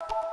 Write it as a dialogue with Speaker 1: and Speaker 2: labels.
Speaker 1: you